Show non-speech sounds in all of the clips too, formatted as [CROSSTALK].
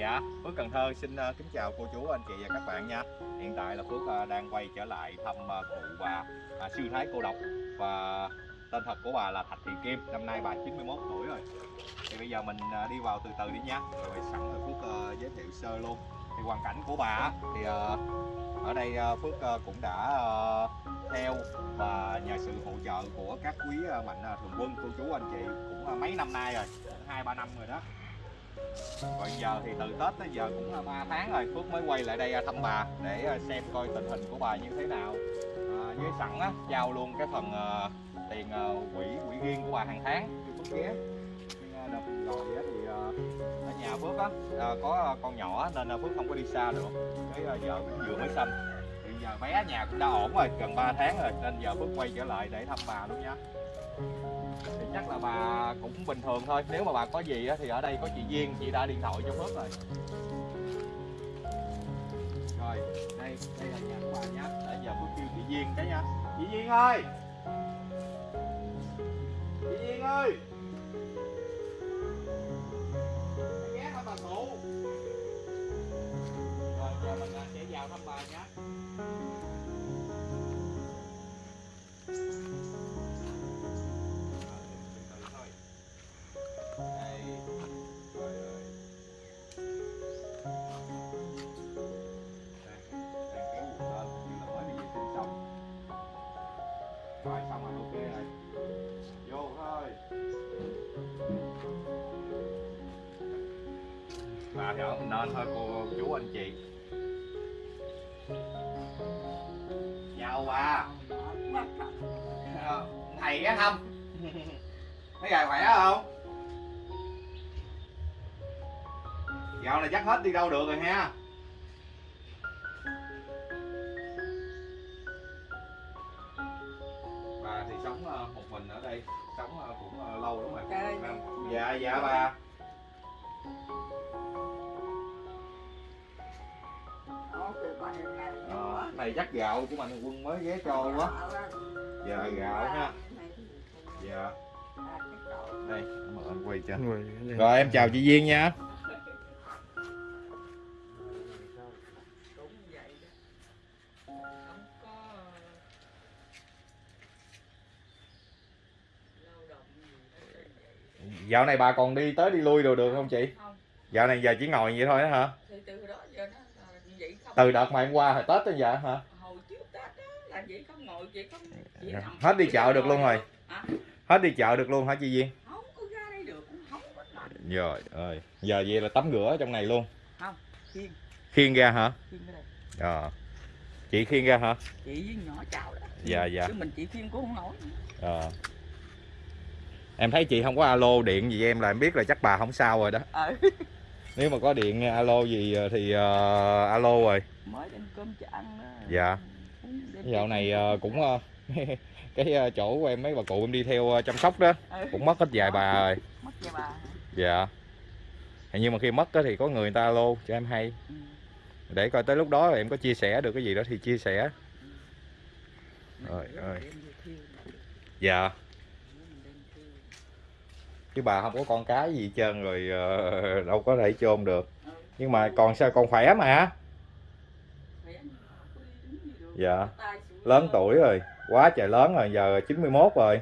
Dạ, Phước Cần Thơ xin ờ, kính chào cô chú, anh chị và các bạn nha. Hiện tại là Phước ờ, đang quay trở lại thăm ờ, cụ bà à, sư thái cô độc. Và tên thật của bà là Thạch Thị Kim, năm nay bà 91 tuổi rồi. Thì bây giờ mình đi vào từ từ đi nha. Rồi sẵn rồi Phước uh, giới thiệu sơ luôn. Thì hoàn cảnh của bà thì uh, ở đây uh, Phước cũng đã theo và nhờ sự hỗ trợ của các quý mạnh thường quân, cô chú, anh chị cũng mấy năm nay rồi, hai ba năm rồi đó còn giờ thì từ Tết tới giờ cũng là 3 tháng rồi Phước mới quay lại đây à, thăm bà để à, xem coi tình hình của bà như thế nào. À, với sẵn á, giao luôn cái phần uh, tiền uh, quỹ quỹ riêng của bà hàng tháng cho Phước ghé. Đợt rồi á thì uh, ở nhà Phước á uh, có con nhỏ nên uh, Phước không có đi xa được. Cái uh, vợ cũng vừa mới sinh thì giờ bé nhà cũng đã ổn rồi gần 3 tháng rồi nên giờ Phước quay trở lại để thăm bà luôn nha thì chắc là bà cũng bình thường thôi. Nếu mà bà có gì thì ở đây có chị Duyên, chị đã điện thoại cho Phước rồi. Rồi, đây đây là nhà của bà nhá. Để giờ Phước kêu chị Duyên cái nha chị Duyên ơi! Chị Duyên ơi! Ghé thăm bà cụ. Rồi, giờ mình à, sẽ vào thăm bà nhé ở mình nên thôi cô chú anh chị. Chào bà. Thầy ghé thăm. Thấy gài khỏe không? Dạo này chắc hết đi đâu được rồi ha. Bà thì sống ờ, một mình ở đây sống ờ, cũng ờ, lâu lắm rồi. Dạ dạ bà Ờ, này chắc gạo của mạnh quân mới ghé cho quá. Dạ gạo ha. Dạ. Đây mời anh quay cho. Rồi em chào chị Duyên nha. Dạo này bà còn đi tới đi lui rồi được không chị? Không. dạo này giờ chỉ ngồi vậy thôi đó hả? Thì từ đó giờ nó vậy không? Từ đợt mà em qua hồi tết tới giờ hả? Hồi trước tết đó là vậy không ngồi vậy không chỉ nằm Hết đi chợ được luôn rồi. hả? Hết đi chợ được luôn hả chị Duyên? Không có ra đây được cũng không có nằm. Rồi ơi giờ vậy là tắm rửa trong này luôn. Không khiên ra hả? Khiên đây. Ờ. Chị khiêng ra hả? Chị với nhỏ chào đó. Dạ, dạ. chứ mình chị khiên cũng không nổi ờ. Em thấy chị không có alo điện gì em là em biết là chắc bà không sao rồi đó. Ờ [LAUGHS] nếu mà có điện alo gì thì ờ, alo rồi mới đem cơm cho ăn đó Dạ. Dạo này ờ, ăn. cũng ờ, [LAUGHS] cái ờ, chỗ của em mấy bà cụ em đi theo ờ, chăm sóc đó Ừ. cũng mất hết vài bà rồi mất về bà dạ nhưng mà khi mất á thì có người người ta alo cho em hay ừ. để coi tới lúc đó em có chia sẻ được cái gì đó thì chia sẻ Rồi, Mình ơi. dạ. Chứ bà không có con cái gì hết trơn rồi ờ, đâu có thể chôn được nhưng mà còn sao còn khỏe mà Khỏe nhưng mà không có đi đứng gì được. dạ lớn tuổi rồi quá trời lớn rồi giờ 91 rồi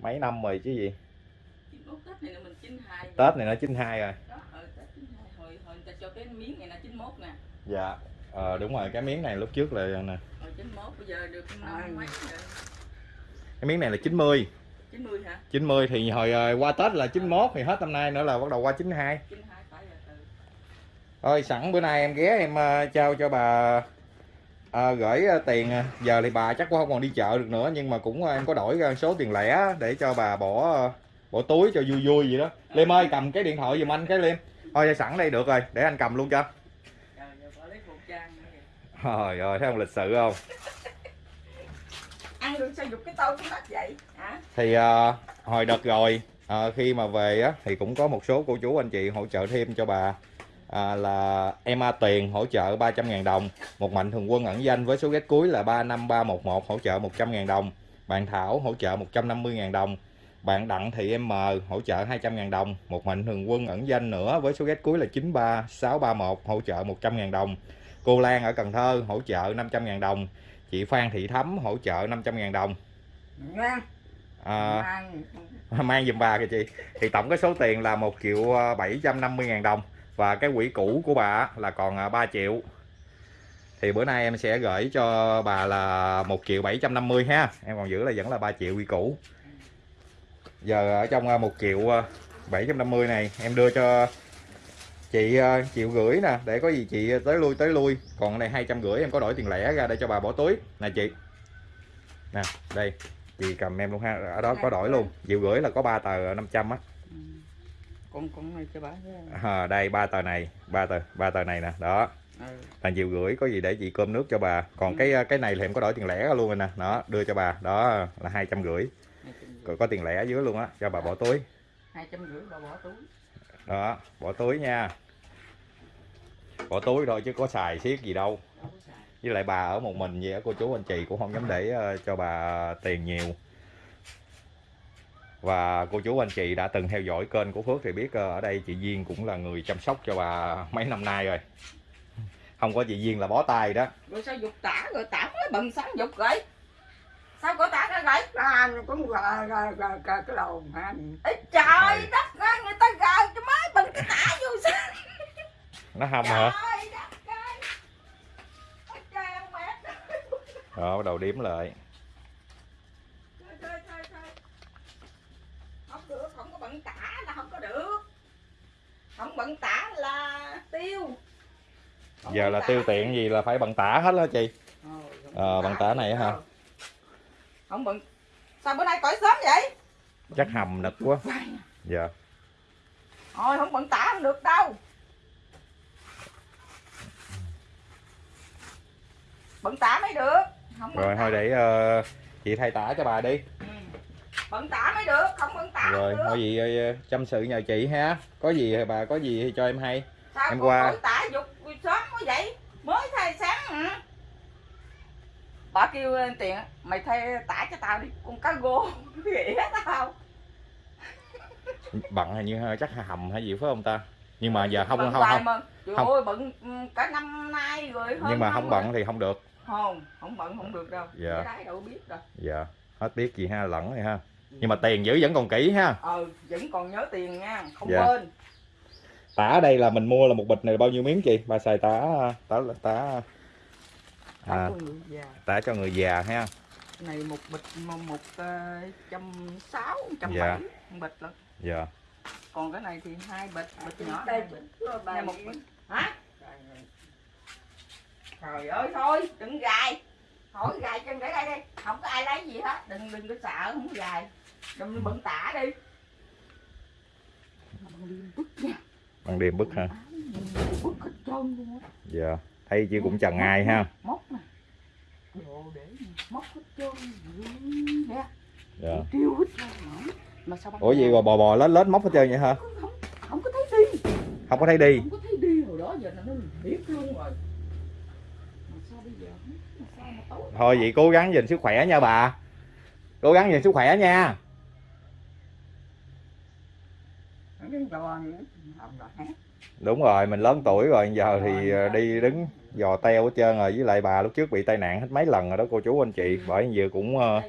mấy năm rồi chứ gì Tết này là mình 92 rồi. Tết này nó 92 rồi Đó, ờ, Tết 92. Hồi, hồi người ta cho cái miếng này là 91 nè. dạ ờ, đúng rồi cái miếng này lúc trước là nè Hồi 91 bây giờ được năm mấy rồi. cái miếng này là 90 90 hả? 90 thì hồi ờ, qua Tết là 91 thì hết năm nay nữa là bắt đầu qua 92 92 phải rồi. Ừ. Thôi sẵn bữa nay em ghé em ờ, trao cho bà ờ, gửi tiền giờ thì bà chắc cũng không còn đi chợ được nữa nhưng mà cũng em có đổi ra số tiền lẻ để cho bà bỏ bỏ túi cho vui vui vậy đó Liêm ơi cầm cái điện thoại giùm anh cái Liêm thôi sẵn đây được rồi để anh cầm luôn cho Trời ơi, trời ơi thấy không lịch sự không được sao dục cái tô cũng đất vậy? Hả? thì à, hồi đợt rồi à, khi mà về á thì cũng có một số cô chú anh chị hỗ trợ thêm cho bà à, là em A tiền hỗ trợ 300.000 đồng một mạnh thường quân ẩn danh với số ghét cuối là 35311 hỗ trợ 100.000 đồng bạn Thảo hỗ trợ 150.000 đồng bạn Đặng Thị M hỗ trợ 200.000 đồng một mạnh thường quân ẩn danh nữa với số ghét cuối là 93631 hỗ trợ 100.000 đồng cô Lan ở Cần Thơ hỗ trợ 500.000 đồng chị Phan Thị Thắm hỗ trợ 500.000 đồng. Nha. à, Mang. mang giùm bà kìa chị. Thì tổng cái số tiền là 1 triệu 750 ngàn đồng. Và cái quỹ cũ của bà là còn à, 3 triệu. Thì bữa nay em sẽ gửi cho bà là 1 triệu 750 ha. Em còn giữ là vẫn là 3 triệu quỹ cũ. Giờ ở trong à, 1 triệu à, 750 này em đưa cho chị à, triệu gửi nè để có gì chị tới lui tới lui. Còn này 250 em có đổi tiền lẻ ra để cho bà bỏ túi. Nè chị. Nè đây chị cầm em luôn ha ở đó có đổi luôn. Triệu gửi là có 3 tờ 500 á. Ừ. con con này cho bà à, đây ba tờ này ba tờ ba tờ này nè đó. Ừ. là triệu gửi có gì để chị cơm nước cho bà. Còn cái cái này thì em có đổi tiền lẻ ra luôn rồi nè đó đưa cho bà đó là hai trăm rưỡi. Hai trăm rưỡi. Có tiền lẻ dưới luôn á cho bà bỏ túi. Hai trăm rưỡi bà bỏ túi đó, bỏ túi nha. Bỏ túi thôi chứ có xài xiết gì đâu. Với lại bà ở một mình vậy cô chú anh chị cũng không dám để ờ, cho bà tiền nhiều. Và cô chú anh chị đã từng theo dõi kênh của Phước thì biết ờ, ở đây chị Duyên cũng là người chăm sóc cho bà mấy năm nay rồi. Không có chị Duyên là bó tay đó. Rồi sao dục tả rồi tả mới bận sáng dục rồi sao có tả vậy anh cũng gà gà gà gà cái đầu Ê, trời đất ơi người ta gờ cho mới bận cái tả vô sao nó hâm hả? Đó bắt đầu đếm lại. Không được không có bận tả là không có được. Không bận tả là tiêu. Không giờ là tả tiêu tiện gì là phải bằng tả hết đó chị. Thôi, không Ờ, bằng tả này hả? Không bận sao bữa nay cõi sớm vậy? Chắc hầm nực quá. Dạ. Thôi không bận tả không được đâu. Bận tả mới được. Không rồi thôi để ờ, chị thay tả cho bà đi. Ừ. bận tả mới được không bận tả rồi được thôi gì ờ, chăm sự nhờ chị ha. Có gì thì bà có gì thì cho em hay. Sao em qua. tả dục sớm quá vậy? Mới thay sáng hả bà kêu ờ, tiền mày thay tả cho tao đi con cá gô. [LAUGHS] Ghẻ tao. [LAUGHS] Bận hình như chắc hầm hay gì phải không ta? Nhưng mà giờ không bận không không mà. Trời không. ơi bận ừ, cả năm nay rồi hơn nhưng mà không rồi. bận thì không được. Không không bận không được đâu. Dạ. Cái đâu biết đâu. Dạ. Hết biết gì ha lẫn rồi ha. Nhưng mà tiền giữ vẫn còn kỹ ha. Ờ vẫn còn nhớ tiền nha không Dạ. quên. Tả ở đây là mình mua là một bịch này bao nhiêu miếng chị? Bà xài tả tả tả à, cho người già. Tả cho người già ha. Này một bịch một, một ờ, trăm sáu trăm Dạ. bảy một bịch lận. Dạ. Còn cái này thì hai bịch bịch nhỏ. đây bịch Nghe một bịch. Hả? Trời ơi thôi đừng gài. Hỏi gài chân để đây đi. Không có ai lấy gì hết. Đừng đừng có sợ không có gài. Đừng bận tả đi. Bằng điểm bức ha bức hết trơn luôn á. Dạ. Thấy chị cũng chần ai ha? Móc móc hết trơn nè. Dạ. Tiêu hết trơn mà sao ủa bò bò lết lết móc hết trơn vậy hả? Không, không có thấy đi. Không có thấy đi. Không có thấy đi hồi đó giờ là nó biết luôn rồi. Thôi vậy cố gắng gìn sức khỏe nha bà. Cố gắng gìn sức khỏe nha. Không đúng rồi mình lớn tuổi rồi giờ thì ờ, đi đứng dò teo hết trơn rồi với lại bà lúc trước bị tai nạn hết mấy lần rồi đó cô chú anh chị. Bởi giờ cũng ờ,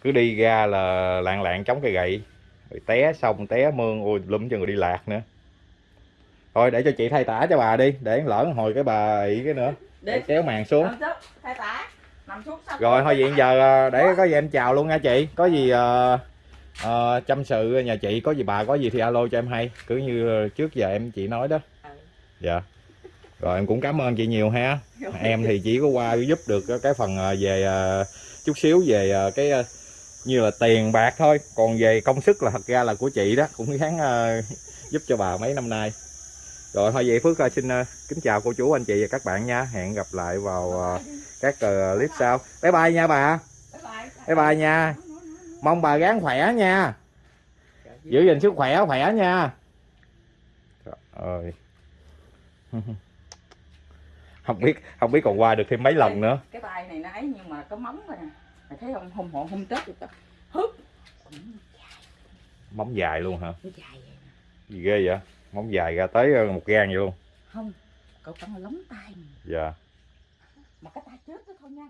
cứ đi ra là lạng lạng chống cây gậy. Rồi té xong té mương ôi lum chân rồi đi lạc nữa. Thôi để cho chị thay tả cho bà đi để lỡ hồi cái bà ị cái nữa. Để kéo màn xuống. Rồi thôi vậy giờ ờ, để có gì em chào luôn nha chị. Có gì ờ, ờ, chăm sự nhà chị có gì bà có gì thì alo cho em hay. Cứ như trước giờ em chị nói đó. Ừ. dạ. Rồi em cũng cảm ơn chị nhiều ha. Em thì chỉ có qua giúp được cái phần ờ, về ờ, chút xíu về cái như là tiền bạc thôi. Còn về công sức là thật ra là của chị đó cũng gắng giúp cho bà mấy năm nay. Rồi thôi vậy Phước xin kính chào cô chú anh chị và các bạn nha. Hẹn gặp lại vào các clip sau. Bye bye nha bà. Bye bye nha mong bà gắng khỏe nha. Giữ gìn sức khỏe khỏe nha. Trời ơi. [LAUGHS] Không biết không biết còn qua được thêm mấy lần nữa. Cái tay này nó ấy nhưng mà có móng rồi nè. Mày thấy không? Hôm họ hôm tết được hứt móng dài luôn hả? Nó dài vậy gì ghê vậy? Móng dài ra tới ờ, một gan vậy luôn. Không cậu cắn lóng tay dạ. Mà cái tay chết đó thôi nha